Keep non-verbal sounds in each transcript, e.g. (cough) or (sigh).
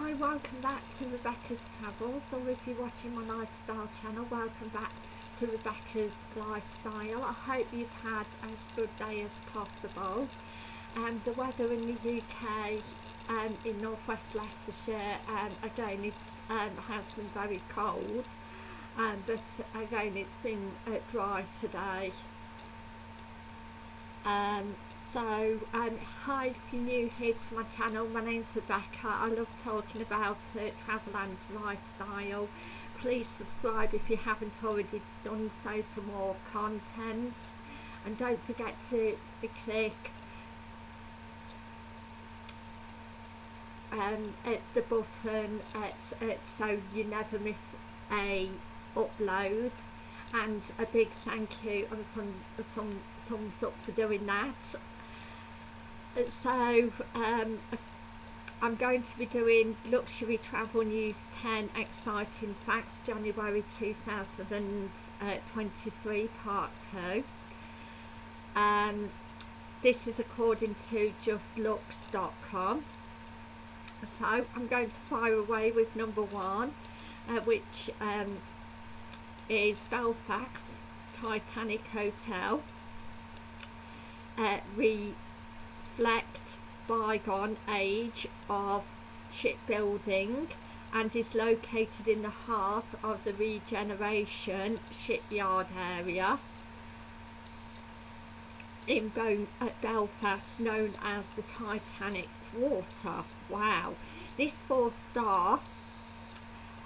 Hi, welcome back to Rebecca's Travels, or if you're watching my lifestyle channel, welcome back to Rebecca's Lifestyle. I hope you've had as good a day as possible. Um, the weather in the UK um, in northwest Leicestershire, um, again, it um, has been very cold, um, but again, it's been uh, dry today. Um, so um, hi if you're new here to my channel my name's Rebecca. I love talking about uh, travel and lifestyle. Please subscribe if you haven't already done so for more content. And don't forget to click um, at the button uh, so you never miss a upload. And a big thank you and some, some thumbs up for doing that so um, I'm going to be doing Luxury Travel News 10 Exciting Facts January 2023 Part 2. Um, this is according to justluxe.com. So I'm going to fire away with number one, uh, which um, is Belfast Titanic Hotel. Uh, re reflect bygone age of shipbuilding and is located in the heart of the regeneration shipyard area in Belfast known as the Titanic Quarter. Wow, this four star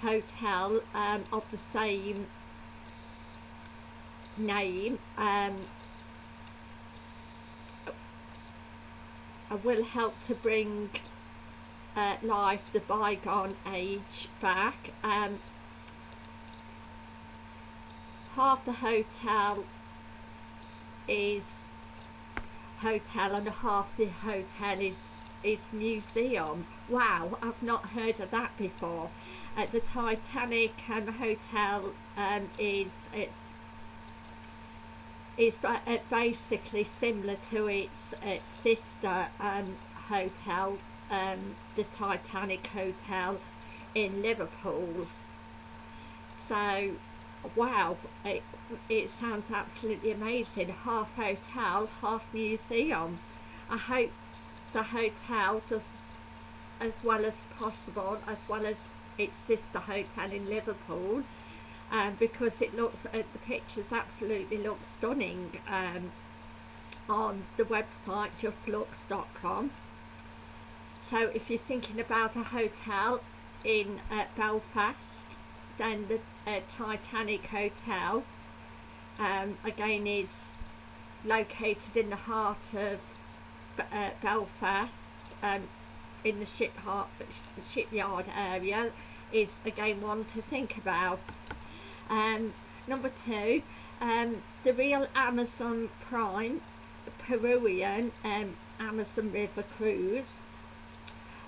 hotel um, of the same name um, will help to bring uh, life the bygone age back. Um, half the hotel is hotel and half the hotel is is museum. Wow I've not heard of that before. At uh, the Titanic um, hotel um, is it's is uh, basically similar to its, its sister um, hotel, um, the Titanic Hotel in Liverpool. So, wow, it, it sounds absolutely amazing. Half hotel, half museum. I hope the hotel does as well as possible, as well as its sister hotel in Liverpool um, because it looks at uh, the pictures absolutely look stunning um, on the website justluxe.com so if you're thinking about a hotel in uh, Belfast then the uh, Titanic Hotel um, again is located in the heart of uh, Belfast um, in the ship shipyard area is again one to think about um, number two, um, the real Amazon Prime Peruvian um, Amazon River Cruise.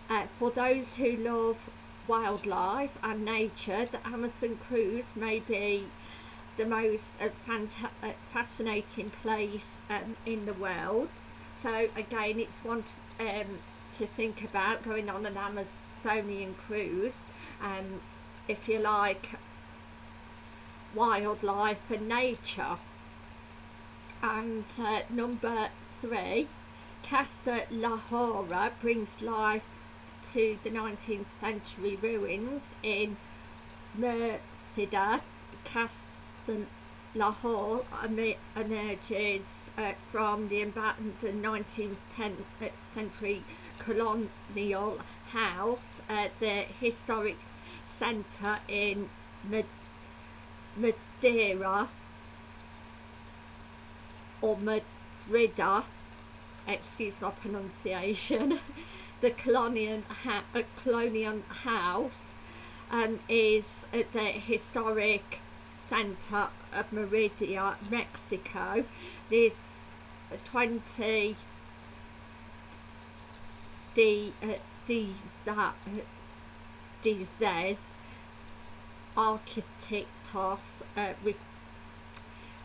Uh, for those who love wildlife and nature, the Amazon Cruise may be the most uh, uh, fascinating place um, in the world. So again, it's one to, um, to think about going on an Amazonian cruise. Um, if you like wildlife and nature. And uh, number three, Casa La Jolla brings life to the 19th century ruins in Merceda. Casa La Jolla emerges uh, from the abandoned 19th century colonial house at the historic centre in Madeira or Madrida, excuse my pronunciation, (laughs) the colonial, uh, colonial house um, is at the historic centre of Merida, Mexico. This 20 the uh, these uh, these architectos uh, re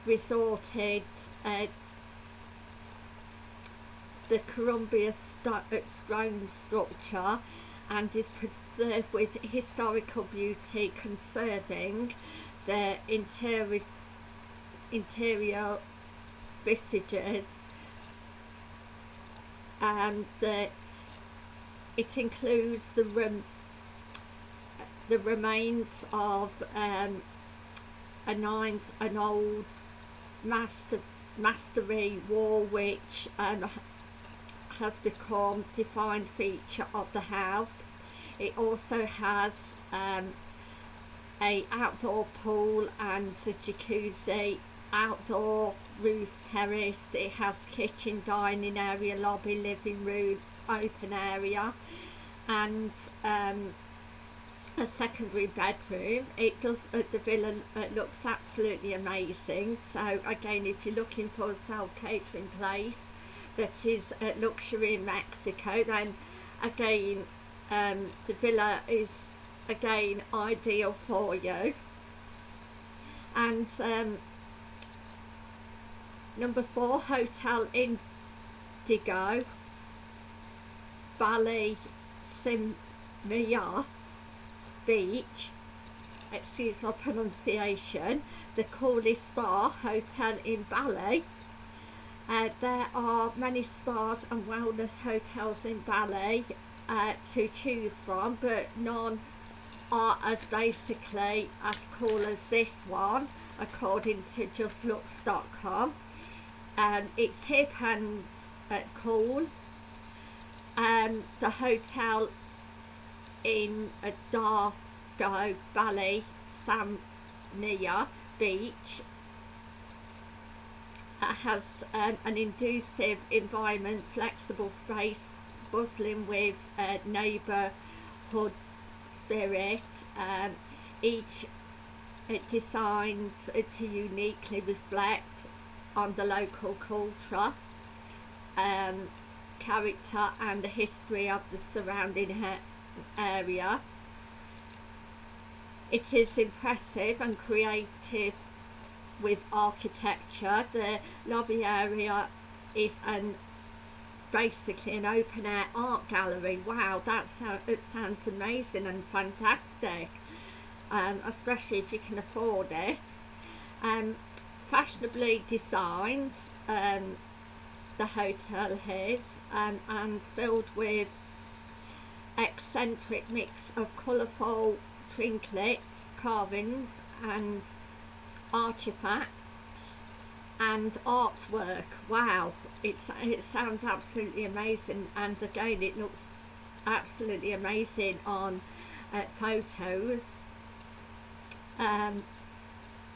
resorted uh, the Columbia uh, stone structure and is preserved with historical beauty, conserving the interior interior vestiges and uh, it includes the rem the remains of um, a nine, an old master mastery wall which um, has become defined feature of the house. It also has um, a outdoor pool and a jacuzzi, outdoor roof terrace. It has kitchen, dining area, lobby, living room, open area and um, a secondary bedroom. It does uh, the villa uh, looks absolutely amazing. So again if you're looking for a self-catering place that is uh, luxury in Mexico then again um, the villa is again ideal for you. And um, number four hotel indigo Bali Simia Beach. Excuse my pronunciation. The coolest spa hotel in Bali uh, there are many spas and wellness hotels in Bali uh, to choose from but none are as basically as cool as this one according to justluxe.com um, it's hip and uh, cool. Um, the hotel in a Dargo Bali Samnia Beach uh, has an inducive environment, flexible space, bustling with uh, neighbourhood spirit. Um, each it designed to uniquely reflect on the local culture. Um, character and the history of the surrounding area. It is impressive and creative with architecture. The lobby area is an basically an open air art gallery. Wow, that sounds it sounds amazing and fantastic, um, especially if you can afford it. Um, fashionably designed, um, the hotel is um, and filled with eccentric mix of colourful trinkets, carvings and artifacts and artwork. Wow, it's, it sounds absolutely amazing and again it looks absolutely amazing on uh, photos um,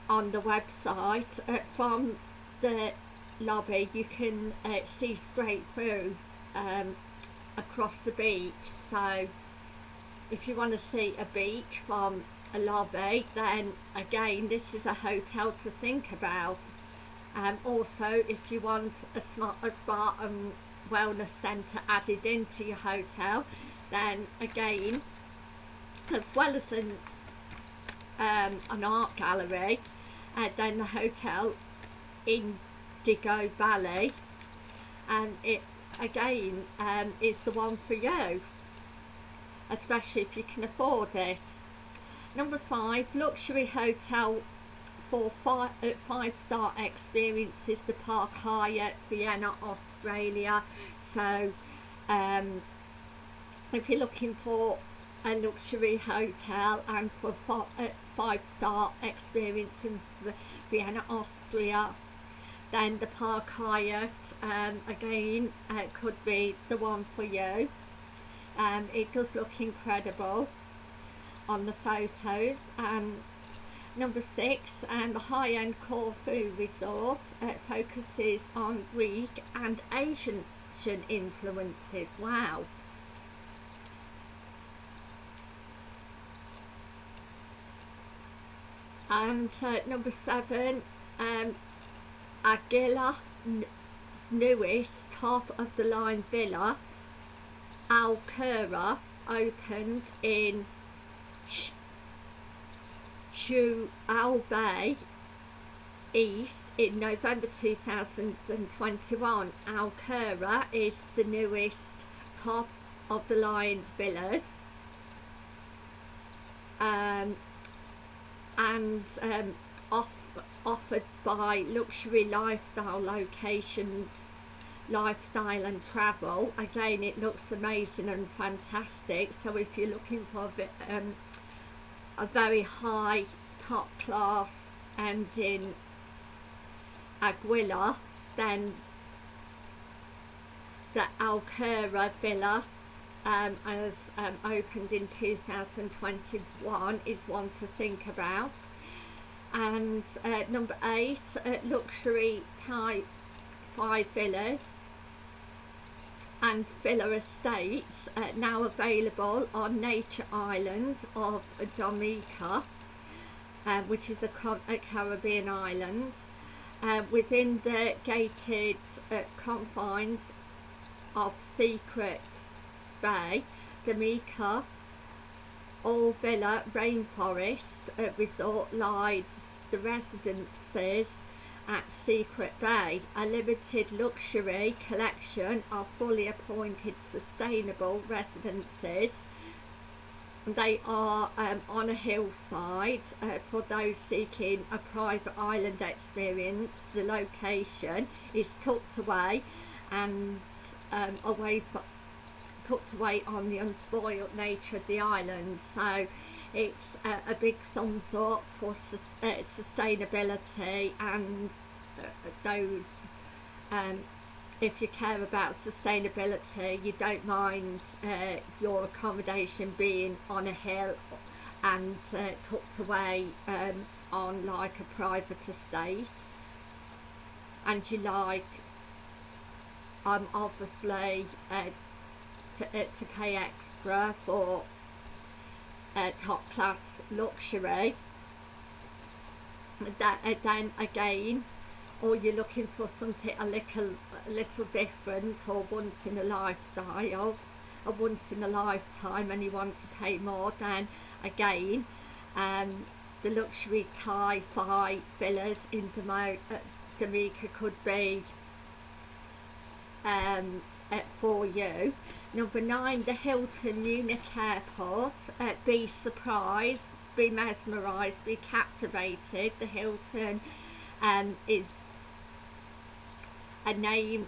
on the website uh, from the lobby you can uh, see straight through um, across the beach. So if you want to see a beach from a lobby then again this is a hotel to think about. Um, also if you want a, smart, a spa and wellness centre added into your hotel then again as well as an, um, an art gallery uh, then the hotel in Digo Bali and it again um, is the one for you especially if you can afford it. Number five luxury hotel for five, uh, five star experiences the Park Hyatt Vienna Australia. So um, if you're looking for a luxury hotel and for five, uh, five star experience in Vienna Austria then the Park Hyatt um, again uh, could be the one for you. Um, it does look incredible on the photos. And number six um, the high-end Corfu resort uh, focuses on Greek and Asian influences. Wow. And uh, number seven um, Anguilla newest top of the line villa Alcura opened in Shu Al Bay East in November 2021. Alcura is the newest top of the line villas um, and um, off, offered by luxury lifestyle locations lifestyle and travel. Again it looks amazing and fantastic. So if you're looking for a, um, a very high top class and in Anguilla then the Alcura Villa um, as um, opened in 2021 is one to think about and uh, number eight uh, luxury type five villas and villa estates uh, now available on Nature Island of Dominica uh, which is a, a Caribbean island uh, within the gated uh, confines of Secret Bay, Dominica All Villa Rainforest uh, Resort lies the residences at Secret Bay, a limited luxury collection of fully appointed sustainable residences. They are um, on a hillside uh, for those seeking a private island experience. The location is tucked away and um, away tucked away on the unspoiled nature of the island. So it's a, a big thumbs up for sus uh, sustainability and those um, if you care about sustainability you don't mind uh, your accommodation being on a hill and uh, tucked away um, on like a private estate and you like um, obviously uh, to, uh, to pay extra for uh, top class luxury. That uh, then again or you're looking for something a little a little different or once in a lifestyle or once in a lifetime and you want to pay more then again um, the luxury Thai Phi villas in Demo uh, could be um, for you Number nine, the Hilton Munich Airport. Uh, be surprised, be mesmerised, be captivated. The Hilton um, is a name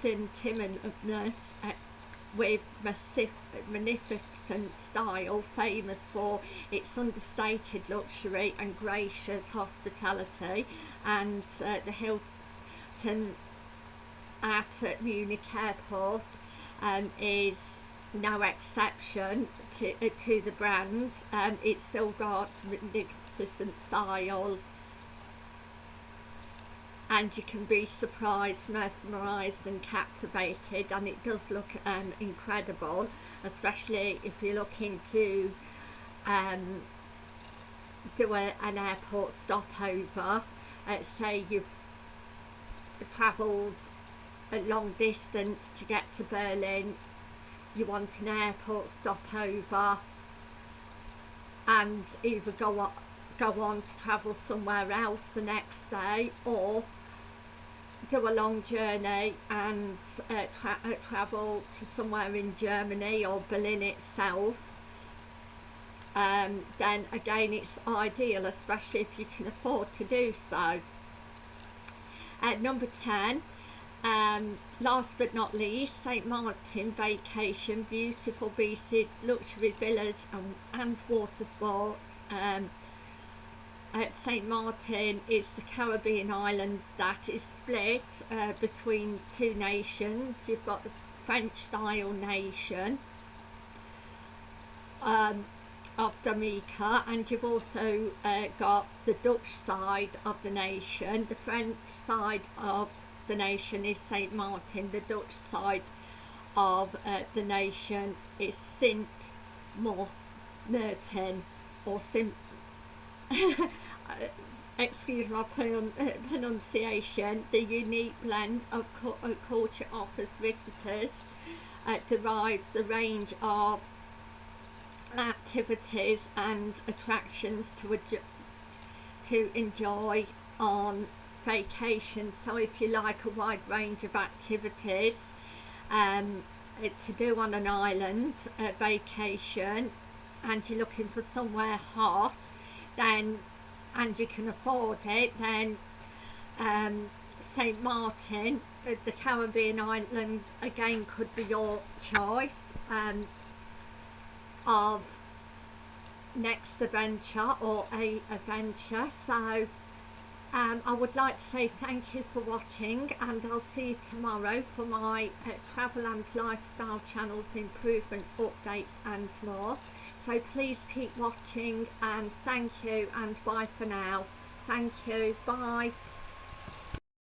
synonymous uh, with magnificent style, famous for its understated luxury and gracious hospitality. And uh, the Hilton at Munich Airport um, is no exception to, uh, to the brand. Um, it's still got magnificent style and you can be surprised, mesmerised and captivated and it does look um, incredible especially if you're looking to um, do a, an airport stopover uh, say you've travelled a long distance to get to Berlin you want an airport stopover and either go on, go on to travel somewhere else the next day or do a long journey and uh, tra uh, travel to somewhere in Germany or Berlin itself um, then again it's ideal especially if you can afford to do so. At number 10 um, last but not least, St Martin Vacation, beautiful beaches, luxury villas and, and water sports. Um, at St Martin is the Caribbean island that is split uh, between two nations. You've got the French style nation um, of Dominica and you've also uh, got the Dutch side of the nation, the French side of the nation is St Martin, the Dutch side of uh, the nation is Sint Maarten or Sint (laughs) excuse my pronunciation, the unique blend of culture offers visitors uh, derives the range of activities and attractions to, to enjoy on vacation so if you like a wide range of activities um, to do on an island uh, vacation and you're looking for somewhere hot then and you can afford it then um, St Martin uh, the Caribbean island again could be your choice um, of next adventure or a adventure so um, I would like to say thank you for watching and I'll see you tomorrow for my uh, travel and lifestyle channels improvements updates and more. So please keep watching and thank you and bye for now. Thank you. Bye